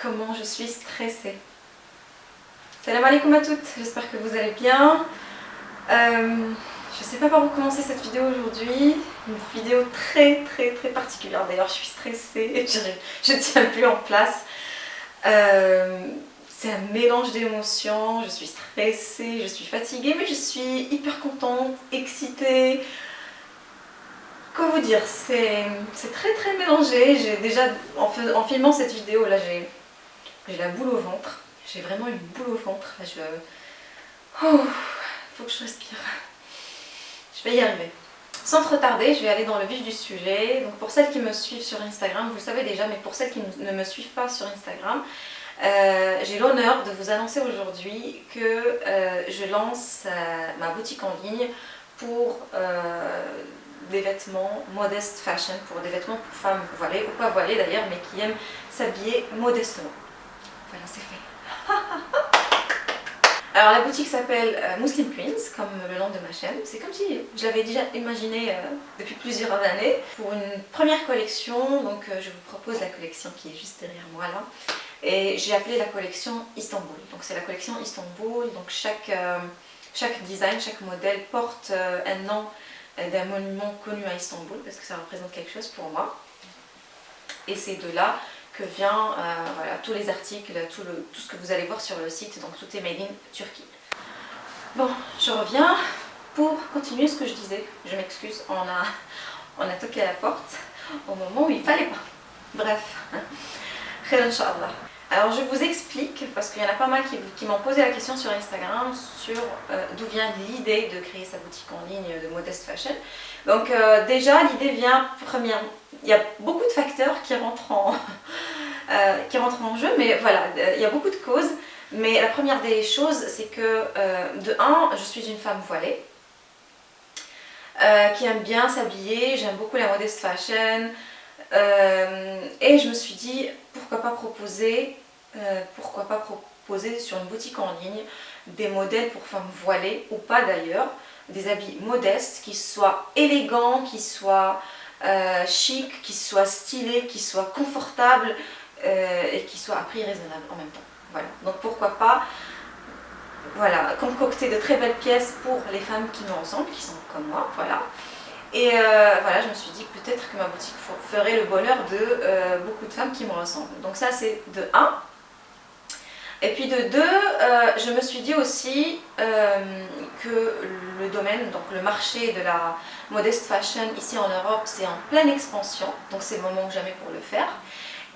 comment je suis stressée. Salam alaikum à toutes, j'espère que vous allez bien. Euh, je sais pas par où commencer cette vidéo aujourd'hui, une vidéo très très très particulière d'ailleurs, je suis stressée, je ne tiens plus en place. Euh, c'est un mélange d'émotions, je suis stressée, je suis fatiguée, mais je suis hyper contente, excitée, Quoi vous dire, c'est très très mélangé. J'ai déjà, en, filmant cette vidéo, là j'ai la boule au ventre. J'ai vraiment une boule au ventre. Je... Oh, faut que je respire. Je vais y arriver. Sans trop tarder, je vais aller dans le vif du sujet. Donc pour celles qui me suivent sur Instagram, vous le savez déjà, mais pour celles qui ne me suivent pas sur Instagram, euh, j'ai l'honneur de vous annoncer aujourd'hui que euh, je lance euh, ma boutique en ligne pour des vêtements modestes fashion, pour des vêtements pour femmes voilées ou pas voilées d'ailleurs, mais qui aiment s'habiller modestement. Voilà, c'est fait. Alors la boutique s'appelle euh, Muslim Queens, comme le nom de ma chaîne. C'est comme si je l'avais déjà imaginé euh, depuis plusieurs années. Pour une première collection, donc euh, je vous propose la collection qui est juste derrière moi là. Et j'ai appelé la collection Istanbul. Donc c'est la collection Istanbul, donc chaque, chaque design, chaque modèle porte un nom d'un monument connu à Istanbul parce que ça représente quelque chose pour moi. Et c'est de là vient euh, voilà, tous les articles, tout, le, tout ce que vous allez voir sur le site, donc tout est made in Turquie. Bon, je reviens pour continuer ce que je disais. Je m'excuse, on a, on a toqué à la porte au moment où il fallait pas. Bref. Alors je vous explique, parce qu'il y en a pas mal qui, m'ont posé la question sur Instagram sur euh, d'où vient l'idée de créer sa boutique en ligne de Modest Fashion. Donc euh, déjà l'idée vient, première, il y a beaucoup de facteurs qui rentrent en, euh, qui rentrent en jeu, mais voilà, il y a beaucoup de causes. Mais la première des choses, c'est que de un, je suis une femme voilée, qui aime bien s'habiller, j'aime beaucoup la modest fashion, euh, et je me suis dit, pourquoi pas proposer, euh, pourquoi pas proposer sur une boutique en ligne des modèles pour femmes voilées, ou pas d'ailleurs, des habits modestes, qui soient élégants, qui soient euh, chics, qui soient stylés, qui soient confortables et qui soient à prix raisonnable en même temps. Voilà, donc pourquoi pas voilà, concocter de très belles pièces pour les femmes qui nous ressemblent, qui sont comme moi, voilà. Et euh, voilà, je me suis dit peut-être que ma boutique ferait le bonheur de euh, beaucoup de femmes qui me ressemblent. Donc ça c'est de 1. Et puis de 2, euh, je me suis dit aussi que le domaine, donc le marché de la modest fashion ici en Europe, c'est en pleine expansion. Donc c'est le moment ou jamais pour le faire.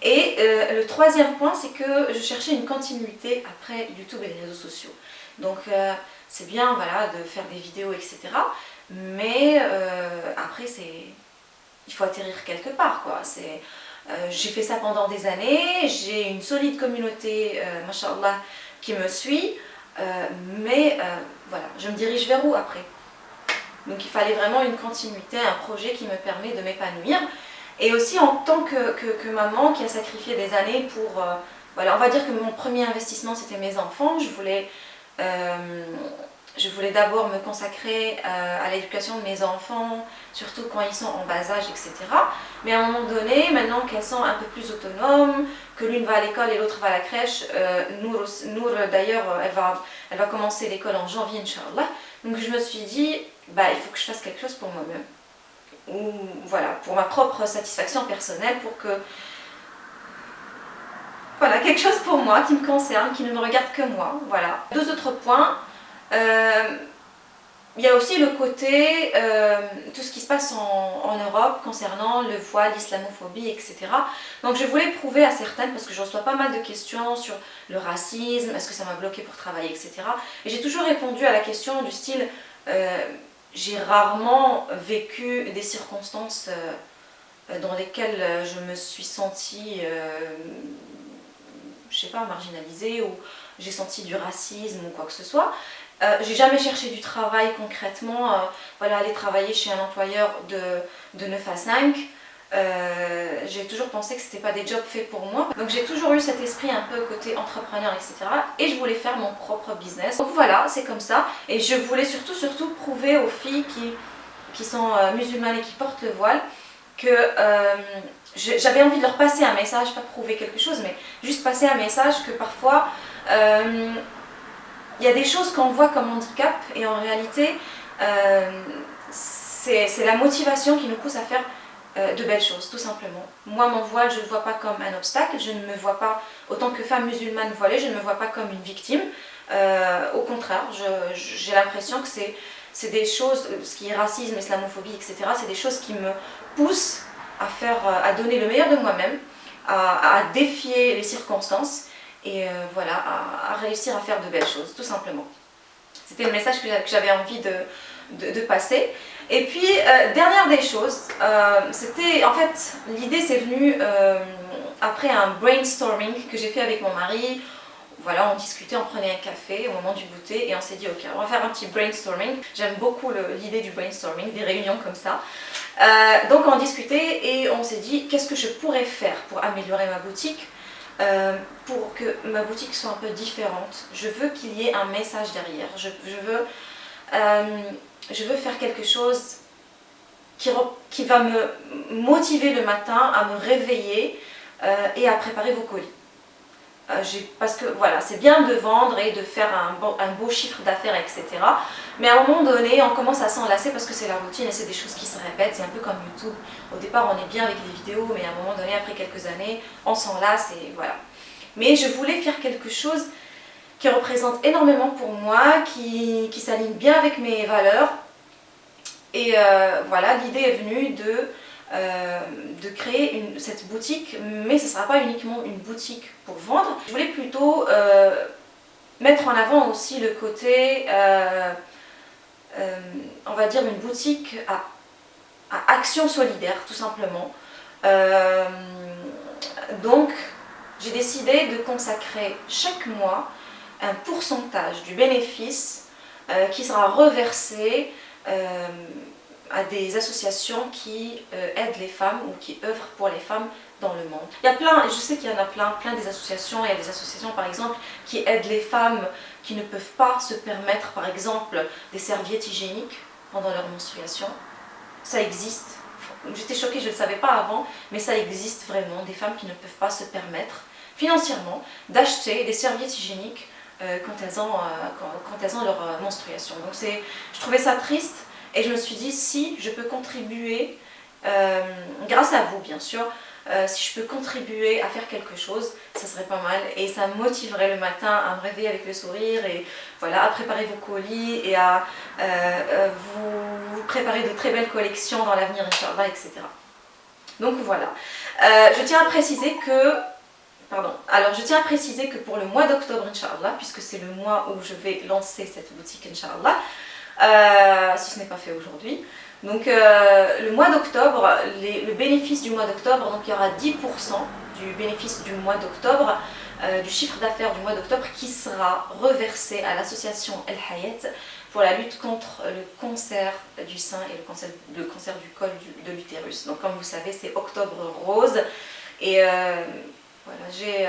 Et le troisième point, c'est que je cherchais une continuité après YouTube et les réseaux sociaux. Donc c'est bien voilà, de faire des vidéos, etc. Mais euh, après, il faut atterrir quelque part. quoi. Euh, j'ai fait ça pendant des années, j'ai une solide communauté, euh, mashallah, qui me suit, euh, mais voilà, je me dirige vers où après? Donc il fallait vraiment une continuité, un projet qui me permet de m'épanouir. Et aussi en tant que, maman qui a sacrifié des années pour... voilà, on va dire que mon premier investissement c'était mes enfants, je voulais je voulais d'abord me consacrer euh, à l'éducation de mes enfants, surtout quand ils sont en bas âge, etc. Mais à un moment donné, maintenant qu'elles sont un peu plus autonomes, que l'une va à l'école et l'autre va à la crèche, euh, Nour, d'ailleurs, elle va, elle va commencer l'école en janvier, Inch'Allah. Donc je me suis dit, bah, il faut que je fasse quelque chose pour moi-même. Ou voilà, pour ma propre satisfaction personnelle, pour que... Voilà, quelque chose pour moi, qui me concerne, qui ne me regarde que moi, voilà. Deux autres points. Euh, il y a aussi le côté, euh, tout ce qui se passe en, Europe concernant le voile, l'islamophobie, etc. Donc je voulais prouver à certaines, parce que je reçois pas mal de questions sur le racisme, est-ce que ça m'a bloqué pour travailler, etc. Et j'ai toujours répondu à la question du style, euh, j'ai rarement vécu des circonstances dans lesquelles je me suis sentie, je sais pas, marginalisée ou j'ai senti du racisme ou quoi que ce soit. Euh, j'ai jamais cherché du travail concrètement, euh, voilà, aller travailler chez un employeur de, de 9 à 5. Euh, j'ai toujours pensé que ce n'était pas des jobs faits pour moi. Donc j'ai toujours eu cet esprit un peu côté entrepreneur, etc. Et je voulais faire mon propre business. Donc voilà, c'est comme ça. Et je voulais surtout, surtout prouver aux filles qui, qui sont musulmanes et qui portent le voile que euh, j'avais envie de leur passer un message, pas prouver quelque chose, mais juste passer un message que parfois euh, il y a des choses qu'on voit comme handicap et en réalité euh, c'est la motivation qui nous pousse à faire de belles choses, tout simplement. Moi, mon voile, je ne le vois pas comme un obstacle, je ne me vois pas, autant que femme musulmane voilée, je ne me vois pas comme une victime. au contraire, j'ai l'impression que c'est des choses, ce qui est racisme, islamophobie, etc., c'est des choses qui me poussent à, faire, euh, à donner le meilleur de moi-même, à, défier les circonstances et euh, voilà, à, réussir à faire de belles choses, tout simplement. C'était le message que j'avais envie de, de, passer. Et puis, euh, dernière des choses, c'était, en fait, l'idée c'est venue après un brainstorming que j'ai fait avec mon mari, voilà, on discutait, on prenait un café au moment du goûter et on s'est dit ok, on va faire un petit brainstorming. J'aime beaucoup l'idée du brainstorming, des réunions comme ça. Euh, donc on discutait et on s'est dit qu'est-ce que je pourrais faire pour améliorer ma boutique euh, pour que ma boutique soit un peu différente? Je veux qu'il y ait un message derrière. Je, veux, euh, je veux faire quelque chose qui, va me motiver le matin à me réveiller et à préparer vos colis. Euh, parce que voilà, c'est bien de vendre et de faire un, beau, chiffre d'affaires, etc. Mais à un moment donné, on commence à s'enlacer parce que c'est la routine et c'est des choses qui se répètent. C'est un peu comme YouTube. Au départ, on est bien avec les vidéos, mais à un moment donné, après quelques années, on s'enlace et voilà. Mais je voulais faire quelque chose qui représente énormément pour moi, qui, s'aligne bien avec mes valeurs. Et euh, voilà, l'idée est venue de euh, de créer cette boutique, mais ce ne sera pas uniquement une boutique pour vendre. Je voulais plutôt euh, mettre en avant aussi le côté, on va dire une boutique à, à, action solidaire tout simplement. donc j'ai décidé de consacrer chaque mois un pourcentage du bénéfice qui sera reversé à des associations qui euh, aident les femmes ou qui œuvrent pour les femmes dans le monde. Il y a plein, je sais qu'il y en a plein, plein des associations, il y a des associations par exemple qui aident les femmes qui ne peuvent pas se permettre par exemple des serviettes hygiéniques pendant leur menstruation. Ça existe. J'étais choquée, je ne le savais pas avant, mais ça existe vraiment, des femmes qui ne peuvent pas se permettre financièrement d'acheter des serviettes hygiéniques euh, quand, elles ont, euh, quand, elles ont leur menstruation. Donc je trouvais ça triste et je me suis dit, si je peux contribuer, euh, grâce à vous bien sûr, euh, si je peux contribuer à faire quelque chose, ça serait pas mal et ça me motiverait le matin à me réveiller avec le sourire et voilà, à préparer vos colis et à euh, vous, préparer de très belles collections dans l'avenir, etc. Donc voilà. je tiens à préciser que Alors, je tiens à préciser que pour le mois d'octobre, Inch'Allah, puisque c'est le mois où je vais lancer cette boutique, Inch'Allah, euh, si ce n'est pas fait aujourd'hui. Donc euh, le mois d'octobre, le bénéfice du mois d'octobre, donc il y aura 10% du bénéfice du mois d'octobre, euh, du chiffre d'affaires du mois d'octobre qui sera reversé à l'association El Hayat pour la lutte contre le cancer du sein et le cancer, le cancer du col de l'utérus. Donc comme vous savez, c'est octobre rose. Et voilà, j'ai...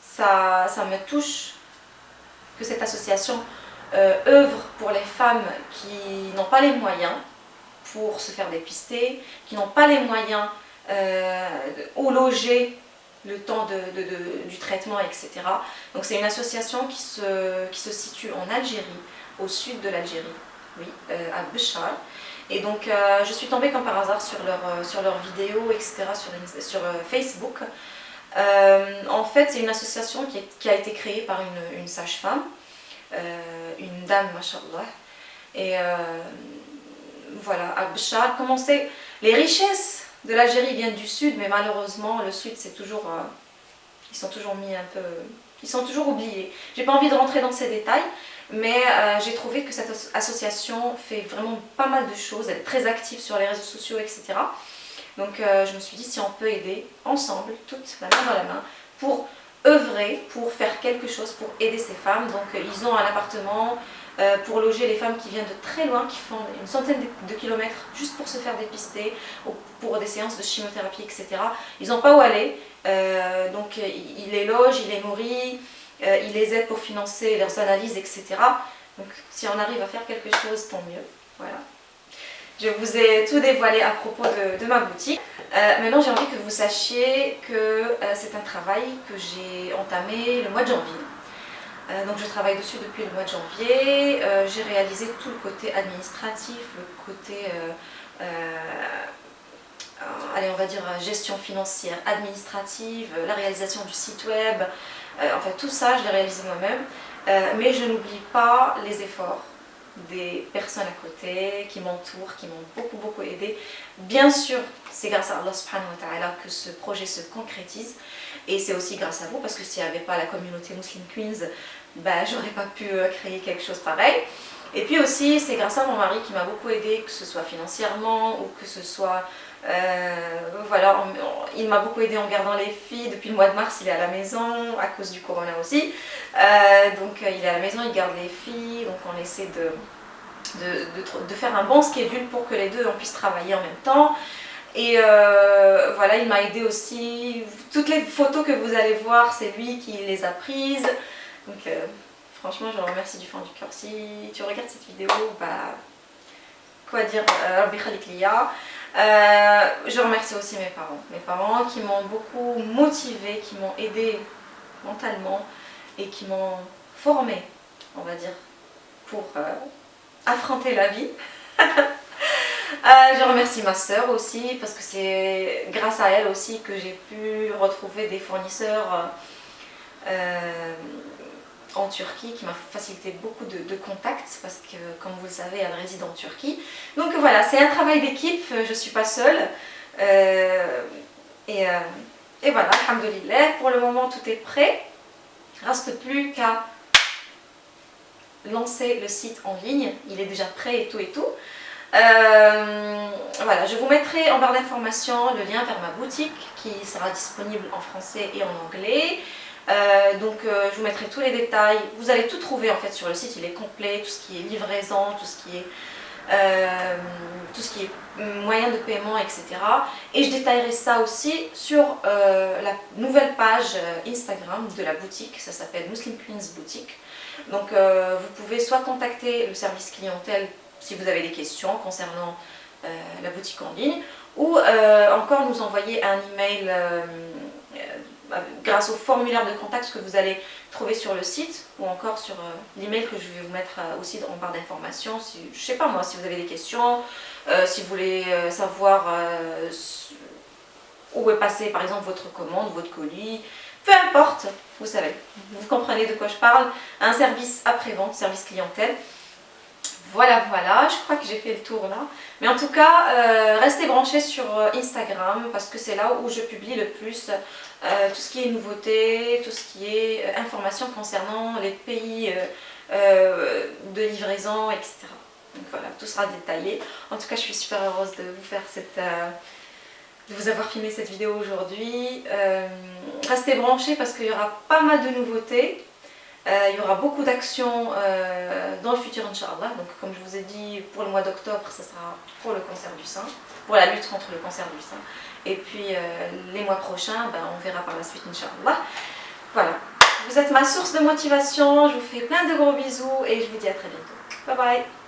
ça, ça me touche que cette association euh, œuvre pour les femmes qui n'ont pas les moyens pour se faire dépister, qui n'ont pas les moyens euh, au loger le temps du traitement, etc. Donc c'est une association qui se, situe en Algérie, au sud de l'Algérie, euh, à Béchar. Et donc je suis tombée comme par hasard sur leurs sur leur vidéos, etc. sur, sur Facebook. en fait, c'est une association qui, a été créée par une, sage-femme euh, une dame, machallah. Et euh, voilà, à commençait... Les richesses de l'Algérie viennent du sud, mais malheureusement, le sud, c'est toujours... Euh, ils sont toujours mis un peu... Ils sont toujours oubliés. J'ai pas envie de rentrer dans ces détails, mais j'ai trouvé que cette association fait vraiment pas mal de choses. Elle est très active sur les réseaux sociaux, etc. Donc je me suis dit si on peut aider ensemble, toutes la main dans la main, pour œuvrer pour faire quelque chose pour aider ces femmes. Donc euh, ils ont un appartement euh, pour loger les femmes qui viennent de très loin, qui font une centaine de, kilomètres juste pour se faire dépister, ou pour des séances de chimiothérapie, etc. Ils n'ont pas où aller, euh, donc ils les logent, ils les nourrissent, ils les aident pour financer leurs analyses, etc. Donc si on arrive à faire quelque chose, tant mieux. Voilà. Je vous ai tout dévoilé à propos de, ma boutique. Euh, maintenant, j'ai envie que vous sachiez que euh, c'est un travail que j'ai entamé le mois de janvier. Euh, donc je travaille dessus depuis le mois de janvier. j'ai réalisé tout le côté administratif, le côté, allez on va dire gestion financière, administrative, la réalisation du site web. enfin tout ça, je l'ai réalisé moi-même. mais je n'oublie pas les efforts des personnes à côté qui m'entourent, qui m'ont beaucoup beaucoup aidé. Bien sûr, c'est grâce à Allah subhanahu wa ta'ala que ce projet se concrétise et c'est aussi grâce à vous parce que s'il n'y avait pas la communauté Muslim Queens, bah, j'aurais pas pu euh, créer quelque chose pareil. Et puis aussi, c'est grâce à mon mari qui m'a beaucoup aidé, que ce soit financièrement ou que ce soit... Euh, voilà, il m'a beaucoup aidé en gardant les filles. Depuis le mois de mars, il est à la maison, à cause du corona aussi. Euh, donc il est à la maison, il garde les filles, donc on essaie de, de, de, faire un bon schedule pour que les deux on puisse travailler en même temps. Et euh, voilà, il m'a aidé aussi. Toutes les photos que vous allez voir, c'est lui qui les a prises. Donc Franchement, je le remercie du fond du cœur. Si tu regardes cette vidéo, bah, quoi dire, euh, euh, je remercie aussi mes parents. Mes parents qui m'ont beaucoup motivé, qui m'ont aidé mentalement et qui m'ont formé, on va dire, pour euh, affronter la vie. je remercie ma soeur aussi parce que c'est grâce à elle aussi que j'ai pu retrouver des fournisseurs en Turquie qui m'a facilité beaucoup de, contacts parce que comme vous le savez elle réside en Turquie. Donc voilà c'est un travail d'équipe je ne suis pas seule euh, et, euh, et, voilà alhamdoulilah pour le moment tout est prêt. Reste plus qu'à lancer le site en ligne il est déjà prêt et tout et tout euh, voilà, je vous mettrai en barre d'informations le lien vers ma boutique qui sera disponible en français et en anglais. Euh, donc euh, je vous mettrai tous les détails, vous allez tout trouver en fait sur le site, il est complet, tout ce qui est livraison, tout ce qui est, tout ce qui est moyen de paiement, etc. Et je détaillerai ça aussi sur la nouvelle page Instagram de la boutique, ça s'appelle Muslim Queens Boutique. Donc vous pouvez soit contacter le service clientèle si vous avez des questions concernant la boutique en ligne, ou encore nous envoyer un email grâce au formulaire de contact que vous allez trouver sur le site ou encore sur euh, l'email que je vais vous mettre euh, aussi en barre d'informations. Si, je sais pas moi, si vous avez des questions, euh, si vous voulez savoir où est passé par exemple votre commande, votre colis, peu importe, vous savez, vous comprenez de quoi je parle, un service après-vente, service clientèle. Voilà, voilà, je crois que j'ai fait le tour là. Mais en tout cas, restez branchés sur Instagram parce que c'est là où je publie le plus euh, tout ce qui est nouveautés, tout ce qui est euh, informations concernant les pays euh, de livraison, etc. Donc voilà, tout sera détaillé. En tout cas, je suis super heureuse de vous faire cette... de vous avoir filmé cette vidéo aujourd'hui. restez branchés parce qu'il y aura pas mal de nouveautés. Il y aura beaucoup d'actions dans le futur, Inch'Allah. Donc comme je vous ai dit, pour le mois d'octobre, ce sera pour le cancer du sein, pour la lutte contre le cancer du sein. Et puis euh, les mois prochains, ben, on verra par la suite, Inch'Allah. Voilà. Vous êtes ma source de motivation. Je vous fais plein de gros bisous et je vous dis à très bientôt. Bye bye